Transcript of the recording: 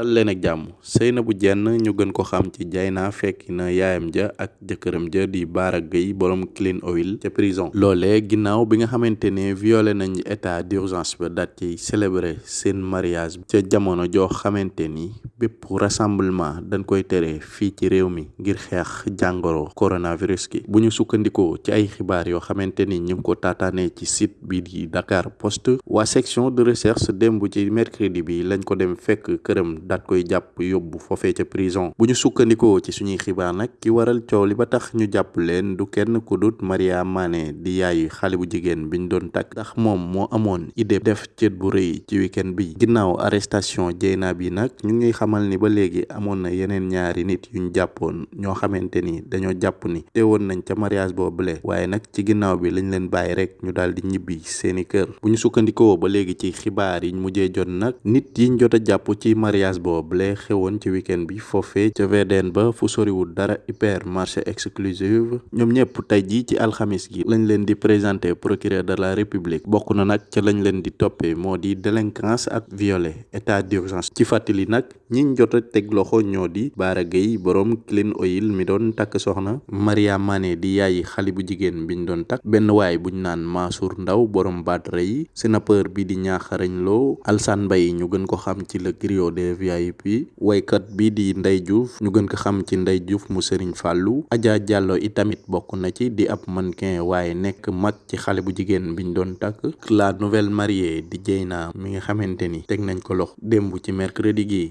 dal leen ak jàmm. Seynabou Diène ñu gën ko xam ci Dieyna fekki na yaayam ja ak jëkkëram ja di Bara Gueye borom Clean Oil ca prison. Loolee ginnaaw bi nga xamante ne violé nañ état d'urgence ba daat ci célébrer seen mariage ca jamono joo xamante ni bépp rassemblement dañ koy tere fii ci réew mi ngir xeex jàngoro coronavirus gi. Bu ñu sukkandikoo ci ay xibaar yoo xamante ni ñu ko taataanee ci site bi di Dakar Post waa section de recherche démb ci mercredi bi lañ ko dem fekk këram daat koy jàpp yóbbu foofee ca prison. Bu ñu sukkandikoo ci suñuy xibaar nag ki waral coow li ba tax ñu jàpp leen du kenn ku dut Maria Mané di yaayu xale bu jigéen biñ doon takk. Ndax moom moo amoon idée def cët bu rëy ci week-end bi. Ginnaaw arrestation Dieyna bi nag ñu ngi xamal ni ba léegi amoon na yeneen ñaari nit yuñ jàppoon ñoo xamante ni dañoo jàpp ni teewoon nañ ca mariage boobule. Waaye nag ci ginnaaw bi lañ leen bàyyi rek ñu daal di ñibbi seeni kër. Bu ñu sukkandikoo ba léegi ci xibaar yiñ mujjee jot nag nit yiñ jot a jàpp ci mariage boobule xewoon ci week-end bi foofee ca VDN ba fu soriwul dara hyper marché exclusive. Ñoom ñëpp tey jii ci alxamis gi lañ leen di présenter procureur de la république. Bokk na nag ca lañ leen di toppee moo di délinquance ak violé. État d'urgence. Ci fàttali nag ñiñ jot a teg loxo ñoo di Bara Gueye borom Clean Oil mi doon takk soxna. Maria Mané di yaayi xale bu jigéen biñ doon takk. Benn waay buñ naan Mansour Ndaw borom baatre yi sénateur bi di ñaaxarañ loo Alsane Mbaye ñu gën ko xam ci le griot des VIP waykat bi di Ndey Diouf. Ñu gën ko xam ci Ndey Diouf mu Serigne Fallou. Adja Diallo itamit bokk na ci di ab mannequin waaye nekk mag ci xale bu jigéen biñ doon takk. La nouvelle mariée di Dieyna mi nga xamante ni teg nañ ko lox démb ci mercredi gi